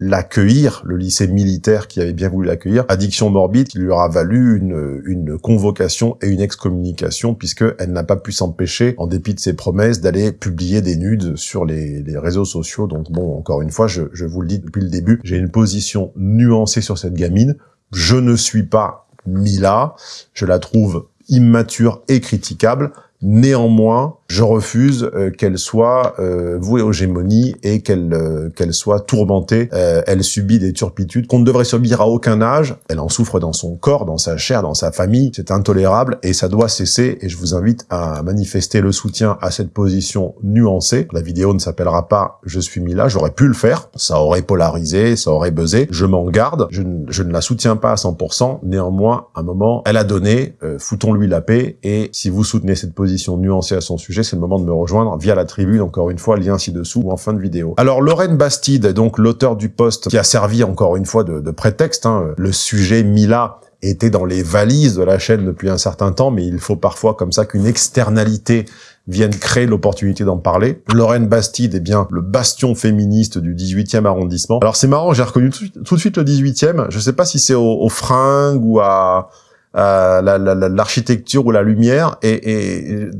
l'accueillir, le lycée militaire qui avait bien voulu l'accueillir, addiction morbide qui lui aura valu une, une convocation et une excommunication puisqu'elle n'a pas pu s'empêcher, en dépit de ses promesses, d'aller publier des nudes sur les, les, réseaux sociaux. Donc bon, encore une fois, je, je vous le dis depuis le début, j'ai une position nuancée sur cette gamine. Je ne suis pas Mila, je la trouve immature et critiquable. Néanmoins, je refuse euh, qu'elle soit euh, vouée aux gémonies et qu'elle euh, qu'elle soit tourmentée. elle subit des turpitudes qu'on ne devrait subir à aucun âge. Elle en souffre dans son corps, dans sa chair, dans sa famille. C'est intolérable et ça doit cesser. Et je vous invite à manifester le soutien à cette position nuancée. La vidéo ne s'appellera pas « Je suis mis là ». J'aurais pu le faire. Ça aurait polarisé, ça aurait buzzé. Je m'en garde. Je, je, ne la soutiens pas à 100%. Néanmoins, à un moment, elle a donné. Foutons-lui la paix. Et si vous soutenez cette position nuancée à son sujet, c'est le moment de me rejoindre via la tribune, encore une fois, lien ci-dessous ou en fin de vidéo. Alors, Lorraine Bastide, donc l'auteur du poste, qui a servi encore une fois de, prétexte, hein, le sujet Mila était dans les valises de la chaîne depuis un certain temps, mais il faut parfois comme ça qu'une externalité vienne créer l'opportunité d'en parler. Lorraine Bastide est bien le bastion féministe du 18e arrondissement. Alors c'est marrant, j'ai reconnu tout, de suite le 18e. Je sais pas si c'est au, au fringue ou à euh, l'architecture ou la lumière et, et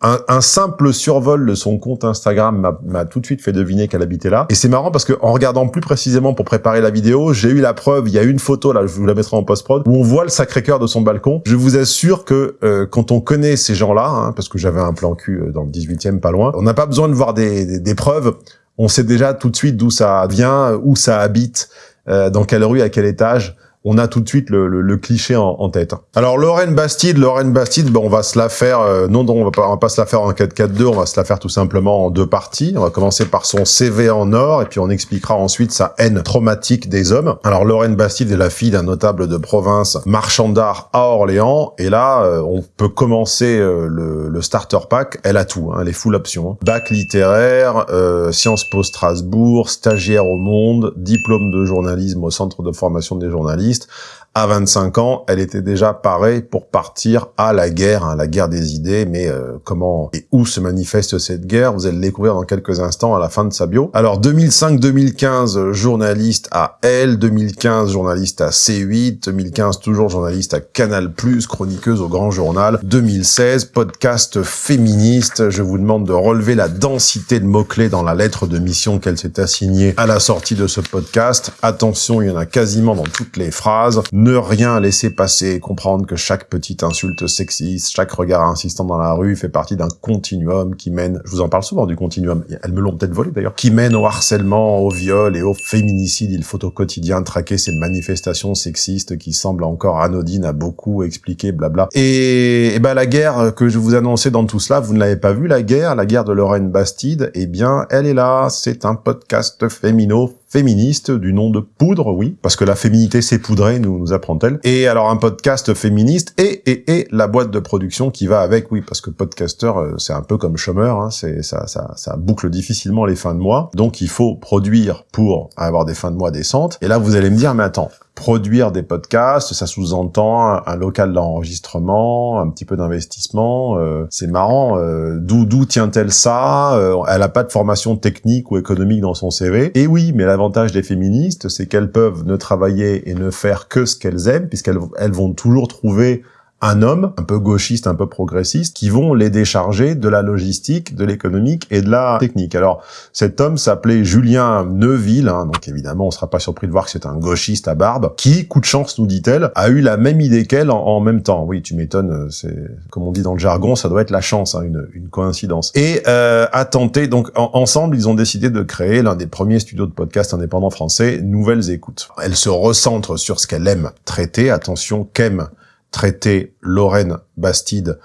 un, simple survol de son compte Instagram m'a tout de suite fait deviner qu'elle habitait là. Et c'est marrant parce que en regardant plus précisément pour préparer la vidéo, j'ai eu la preuve, il y a une photo, là je vous la mettrai en post-prod, où on voit le Sacré-Cœur de son balcon. Je vous assure que euh, quand on connaît ces gens-là, hein, parce que j'avais un plan cul euh, dans le 18e pas loin, on n'a pas besoin de voir des, des, des, preuves, on sait déjà tout de suite d'où ça vient, où ça habite, euh, dans quelle rue, à quel étage, on a tout de suite le, cliché en, tête. Alors Lorraine Bastide, Lorraine Bastide, ben, on va se la faire, euh, non, non, on va pas, va pas se la faire en 4-4-2, on va se la faire tout simplement en deux parties. On va commencer par son CV en or, et puis on expliquera ensuite sa haine traumatique des hommes. Alors Lorraine Bastide est la fille d'un notable de province, marchand d'art à Orléans, et là, euh, on peut commencer euh, le, starter pack, elle a tout, hein, elle est full option. Hein. Bac littéraire, Sciences Po Strasbourg, stagiaire au Monde, diplôme de journalisme au Centre de formation des journalistes, journaliste à 25 ans, elle était déjà parée pour partir à la guerre, hein, la guerre des idées, mais euh, comment et où se manifeste cette guerre? Vous allez le découvrir dans quelques instants à la fin de sa bio. Alors 2005-2015, journaliste à L, 2015, journaliste à C8, 2015, toujours journaliste à Canal+, chroniqueuse au Grand Journal, 2016, podcast féministe. Je vous demande de relever la densité de mots-clés dans la lettre de mission qu'elle s'est assignée à la sortie de ce podcast. Attention, il y en a quasiment dans toutes les phrases ne rien laisser passer, comprendre que chaque petite insulte sexiste, chaque regard insistant dans la rue fait partie d'un continuum qui mène, je vous en parle souvent du continuum, elles me l'ont peut-être volé d'ailleurs, qui mène au harcèlement, au viol et au féminicide. Il faut au quotidien traquer ces manifestations sexistes qui semblent encore anodines à beaucoup expliquer, blabla. Et, et ben la guerre que je vous annonçais dans tout cela, vous ne l'avez pas vu la guerre, la guerre de Lorraine Bastide, eh bien elle est là, c'est un podcast fémino féministe du nom de Poudre, oui, parce que la féminité c'est poudrée, nous, nous apprend-elle. Et alors un podcast féministe et, et, et la boîte de production qui va avec, oui, parce que podcaster euh, c'est un peu comme chômeur, hein, ça, ça, ça boucle difficilement les fins de mois, donc il faut produire pour avoir des fins de mois décentes. Et là vous allez me dire, mais attends, produire des podcasts, ça sous-entend un, local d'enregistrement, un petit peu d'investissement. Euh, c'est marrant. Euh, d'où d'où tient-elle ça euh, Elle a pas de formation technique ou économique dans son CV. Et oui, mais l'avantage des féministes, c'est qu'elles peuvent ne travailler et ne faire que ce qu'elles aiment, puisqu'elles elles vont toujours trouver un homme un peu gauchiste, un peu progressiste, qui vont les décharger de la logistique, de l'économique et de la technique. Alors, cet homme s'appelait Julien Neuville, hein, donc évidemment, on sera pas surpris de voir que c'est un gauchiste à barbe, qui, coup de chance, nous dit-elle, a eu la même idée qu'elle en, même temps. Oui, tu m'étonnes, euh, c'est comme on dit dans le jargon, ça doit être la chance, hein, une, une, coïncidence. Et euh, a tenté, donc ensemble, ils ont décidé de créer l'un des premiers studios de podcast indépendants français, Nouvelles Écoutes. Elle se recentre sur ce qu'elle aime traiter, attention, qu'aime traiter Lorraine Bastide,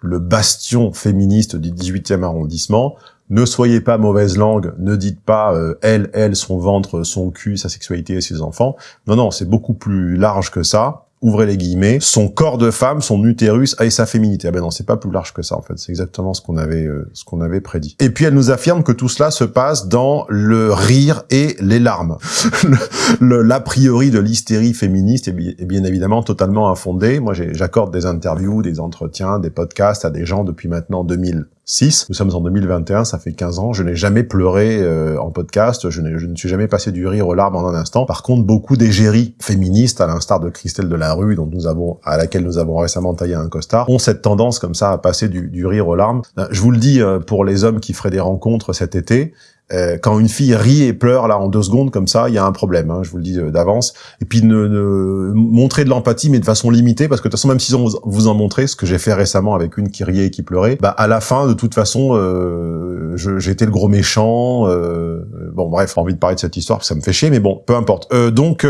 le bastion féministe du 18e arrondissement. Ne soyez pas mauvaise langue, ne dites pas euh, elle, elle, son ventre, son cul, sa sexualité et ses enfants. Non, non, c'est beaucoup plus large que ça ouvrez les guillemets, son corps de femme, son utérus et sa féminité. Ah ben non, c'est pas plus large que ça en fait. C'est exactement ce qu'on avait euh, ce qu'on avait prédit. Et puis elle nous affirme que tout cela se passe dans le rire et les larmes. L'a priori de l'hystérie féministe est est bien, évidemment totalement infondé. Moi, j'accorde des interviews, des entretiens, des podcasts à des gens depuis maintenant 2000 6. Nous sommes en 2021, ça fait 15 ans. Je n'ai jamais pleuré euh, en podcast, je, ne suis jamais passé du rire aux larmes en un instant. Par contre, beaucoup d'égéries féministes, à l'instar de Christelle de la Rue, dont nous avons, à laquelle nous avons récemment taillé un costard, ont cette tendance comme ça à passer du, du rire aux larmes. Euh, je vous le dis euh, pour les hommes qui feraient des rencontres cet été, quand une fille rit et pleure là en deux secondes comme ça, il y a un problème. Hein, je vous le dis euh, d'avance. Et puis ne, ne montrer de l'empathie, mais de façon limitée, parce que de toute façon, même s'ils ont vous en montré, ce que j'ai fait récemment avec une qui riait et qui pleurait, bah à la fin, de toute façon, euh, j'étais le gros méchant. Euh, bon, bref, envie de parler de cette histoire, ça me fait chier, mais bon, peu importe. donc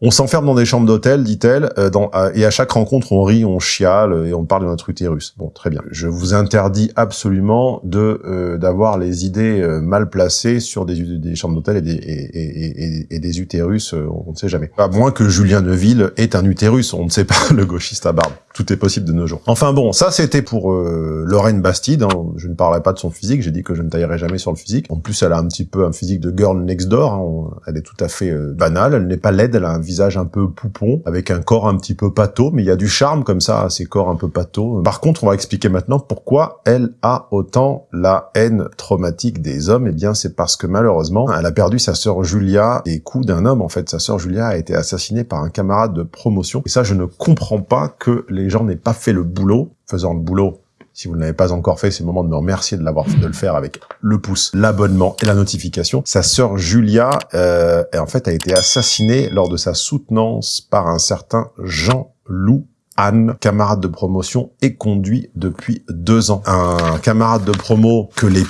on s'enferme dans des chambres d'hôtel, dit-elle, euh, et à chaque rencontre, on rit, on chiale et on parle de notre utérus. Bon, très bien. Je vous interdis absolument de euh, d'avoir les idées euh, mal placées sur des, des chambres d'hôtel et des, et, et, des utérus, on ne sait jamais. À moins que Julien Neuville ait un utérus, on ne sait pas, le gauchiste à barbe. Tout est possible de nos jours. Enfin bon, ça c'était pour Lorraine Bastide. Hein. Je ne parlerai pas de son physique, j'ai dit que je ne taillerai jamais sur le physique. En plus, elle a un petit peu un physique de girl next door. Hein. Elle est tout à fait banale, elle n'est pas laide, elle a un visage un peu poupon, avec un corps un petit peu pâteau, mais il y a du charme comme ça à ces corps un peu pâteaux. Par contre, on va expliquer maintenant pourquoi elle a autant la haine traumatique des hommes. Eh bien, c'est parce que malheureusement, elle a perdu sa sœur Julia des coups d'un homme. En fait, sa sœur Julia a été assassinée par un camarade de promotion. Et ça, je ne comprends pas que les gens n'aient pas fait le boulot, faisant le boulot si vous ne l'avez pas encore fait, c'est le moment de me remercier de l'avoir de le faire avec le pouce, l'abonnement et la notification. Sa sœur Julia, euh, en fait, a été assassinée lors de sa soutenance par un certain Jean Loup Anne, camarade de promotion, est conduit depuis deux ans. Un camarade de promo que les,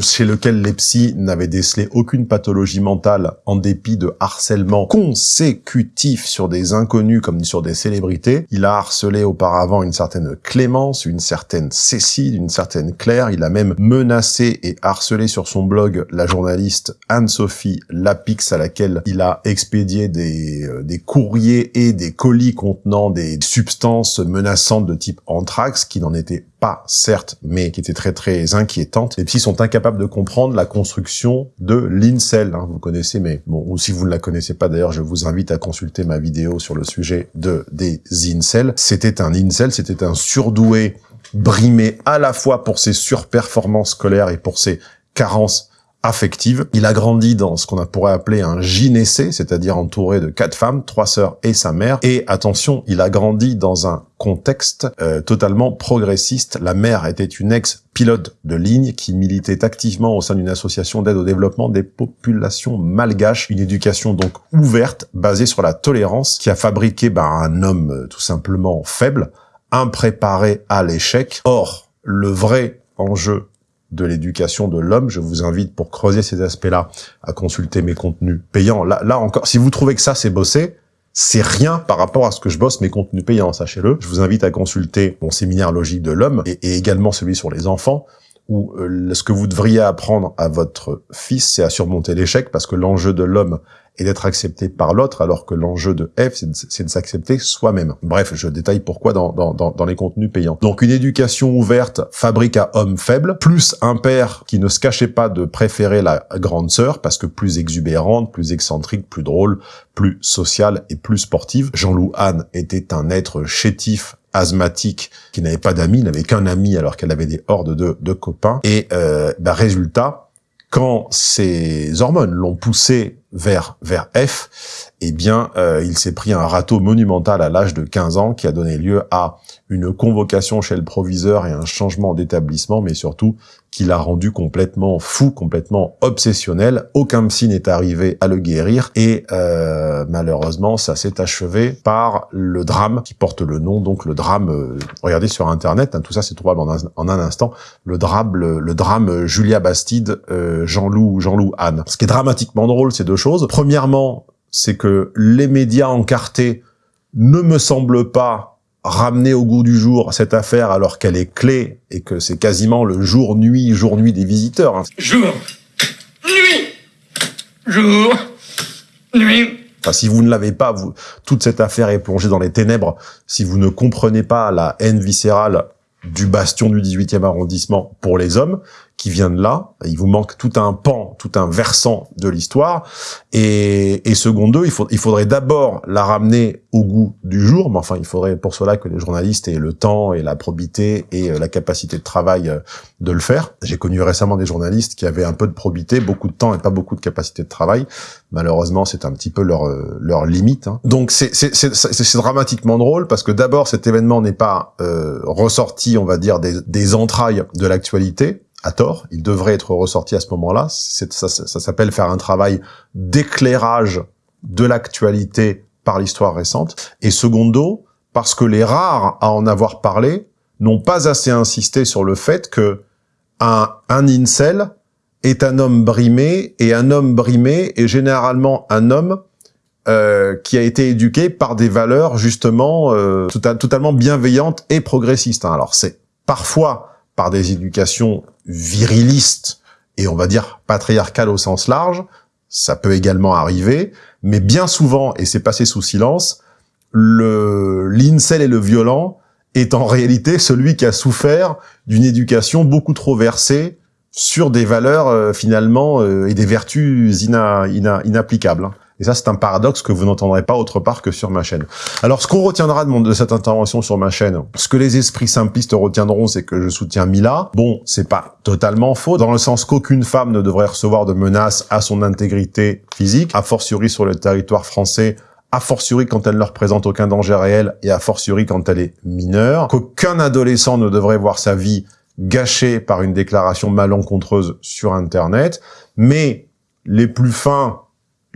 chez lequel les psys n'avaient décelé aucune pathologie mentale en dépit de harcèlement consécutif sur des inconnus comme sur des célébrités. Il a harcelé auparavant une certaine Clémence, une certaine Cécile, une certaine Claire. Il a même menacé et harcelé sur son blog la journaliste Anne-Sophie Lapix à laquelle il a expédié des, euh, des courriers et des colis contenant des substances menaçantes de type anthrax, qui n'en étaient pas, certes, mais qui étaient très très inquiétantes. Les psys sont incapables de comprendre la construction de l'INCEL. Hein, vous connaissez, mais bon, ou si vous ne la connaissez pas d'ailleurs, je vous invite à consulter ma vidéo sur le sujet de des INCEL. C'était un INCEL, c'était un surdoué brimé à la fois pour ses surperformances scolaires et pour ses carences affective. Il a grandi dans ce qu'on pourrait appeler un gynécée, c'est-à-dire entouré de quatre femmes, trois sœurs et sa mère. Et attention, il a grandi dans un contexte euh, totalement progressiste. La mère était une ex-pilote de ligne qui militait activement au sein d'une association d'aide au développement des populations malgaches, une éducation donc ouverte, basée sur la tolérance, qui a fabriqué ben, un homme euh, tout simplement faible, impréparé à l'échec. Or, le vrai enjeu de l'éducation de l'homme. Je vous invite, pour creuser ces aspects-là, à consulter mes contenus payants. Là, là encore, si vous trouvez que ça, c'est bossé, c'est rien par rapport à ce que je bosse mes contenus payants, sachez-le. Je vous invite à consulter mon séminaire logique de l'homme et, également celui sur les enfants, où euh, ce que vous devriez apprendre à votre fils, c'est à surmonter l'échec, parce que l'enjeu de l'homme et d'être accepté par l'autre, alors que l'enjeu de F, c'est de, s'accepter soi-même. Bref, je détaille pourquoi dans, dans, dans, les contenus payants. Donc une éducation ouverte fabrique à homme faible, plus un père qui ne se cachait pas de préférer la grande sœur, parce que plus exubérante, plus excentrique, plus drôle, plus sociale et plus sportive. Jean-Loup Anne était un être chétif, asthmatique, qui n'avait pas d'amis, n'avait qu'un ami alors qu'elle avait des hordes de, de copains. Et euh, bah, résultat, quand ces hormones l'ont poussé vers vers F, eh bien, euh, il s'est pris un râteau monumental à l'âge de 15 ans qui a donné lieu à une convocation chez le proviseur et un changement d'établissement, mais surtout qui l'a rendu complètement fou, complètement obsessionnel. Aucun psy n'est arrivé à le guérir et euh, malheureusement, ça s'est achevé par le drame qui porte le nom, donc le drame, euh, regardez sur Internet, hein, tout ça c'est trouvable en un, instant, le drame, le, drame Julia Bastide, Jean-Loup, Jean-Loup Anne. Ce qui est dramatiquement drôle, c'est deux choses. Premièrement, c'est que les médias encartés ne me semblent pas ramener au goût du jour cette affaire alors qu'elle est clé et que c'est quasiment le jour-nuit, jour-nuit des visiteurs. Hein. Jour, nuit, jour, nuit. Enfin, si vous ne l'avez pas, vous, toute cette affaire est plongée dans les ténèbres. Si vous ne comprenez pas la haine viscérale du bastion du 18e arrondissement pour les hommes, qui vient de là. Il vous manque tout un pan, tout un versant de l'histoire. Et, et secondo, il, faut, il faudrait d'abord la ramener au goût du jour, mais enfin, il faudrait pour cela que les journalistes aient le temps et la probité et euh, la capacité de travail euh, de le faire. J'ai connu récemment des journalistes qui avaient un peu de probité, beaucoup de temps et pas beaucoup de capacité de travail. Malheureusement, c'est un petit peu leur, euh, leur limite. Hein. Donc, c'est dramatiquement drôle parce que d'abord, cet événement n'est pas ressorti, on va dire, des, des entrailles de l'actualité, à tort. Il devrait être ressorti à ce moment-là. Ça, s'appelle faire un travail d'éclairage de l'actualité par l'histoire récente. Et secondo, parce que les rares à en avoir parlé n'ont pas assez insisté sur le fait que un, un incel est un homme brimé, et un homme brimé est généralement un homme euh, qui a été éduqué par des valeurs justement euh, totalement bienveillantes et progressistes. Hein. Alors c'est parfois par des éducations virilistes et on va dire patriarcales au sens large, ça peut également arriver, mais bien souvent, et c'est passé sous silence, le l'incel et le violent est en réalité celui qui a souffert d'une éducation beaucoup trop versée sur des valeurs euh, finalement euh, et des vertus inapplicables. Et ça, c'est un paradoxe que vous n'entendrez pas autre part que sur ma chaîne. Alors, ce qu'on retiendra de, cette intervention sur ma chaîne, ce que les esprits simplistes retiendront, c'est que je soutiens Mila. Bon, c'est pas totalement faux, dans le sens qu'aucune femme ne devrait recevoir de menaces à son intégrité physique, a fortiori sur le territoire français, a fortiori quand elle ne représente aucun danger réel, et a fortiori quand elle est mineure, qu'aucun adolescent ne devrait voir sa vie gâchée par une déclaration malencontreuse sur Internet, mais les plus fins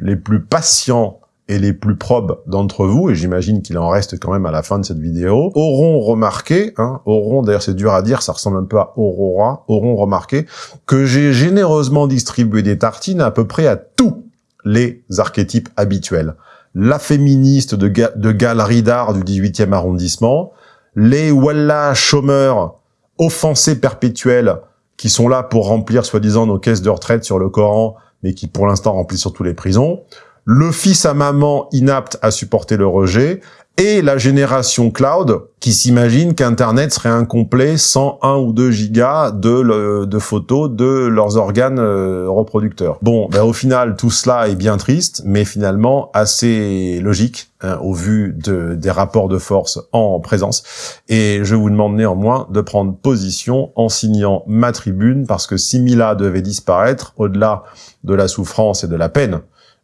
les plus patients et les plus probes d'entre vous, et j'imagine qu'il en reste quand même à la fin de cette vidéo, auront remarqué, hein, auront, d'ailleurs c'est dur à dire, ça ressemble un peu à Aurora, auront remarqué que j'ai généreusement distribué des tartines à peu près à tous les archétypes habituels. La féministe de, de galerie d'art du 18e arrondissement, les Wallah chômeurs offensés perpétuels qui sont là pour remplir soi-disant nos caisses de retraite sur le Coran, mais qui pour l'instant remplissent surtout les prisons, le fils à maman inapte à supporter le rejet, et la génération cloud qui s'imagine qu'Internet serait incomplet sans 1 ou 2 gigas de, photos de leurs organes euh, reproducteurs. Bon, ben, au final, tout cela est bien triste, mais finalement assez logique hein, au vu de, des rapports de force en présence. Et je vous demande néanmoins de prendre position en signant ma tribune, parce que si Mila devait disparaître, au-delà de la souffrance et de la peine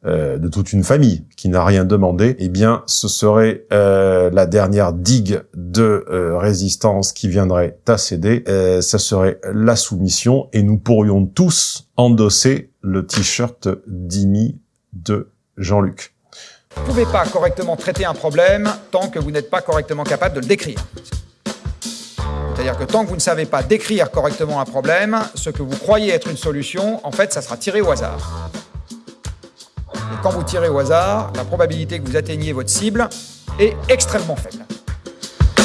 euh, de toute une famille qui n'a rien demandé, eh bien, ce serait euh, la dernière digue de euh, résistance qui viendrait à céder. ça serait la soumission et nous pourrions tous endosser le t-shirt Dimi de Jean-Luc. Vous ne pouvez pas correctement traiter un problème tant que vous n'êtes pas correctement capable de le décrire. C'est-à-dire que tant que vous ne savez pas décrire correctement un problème, ce que vous croyez être une solution, en fait, ça sera tiré au hasard. Et quand vous tirez au hasard, la probabilité que vous atteigniez votre cible est extrêmement faible.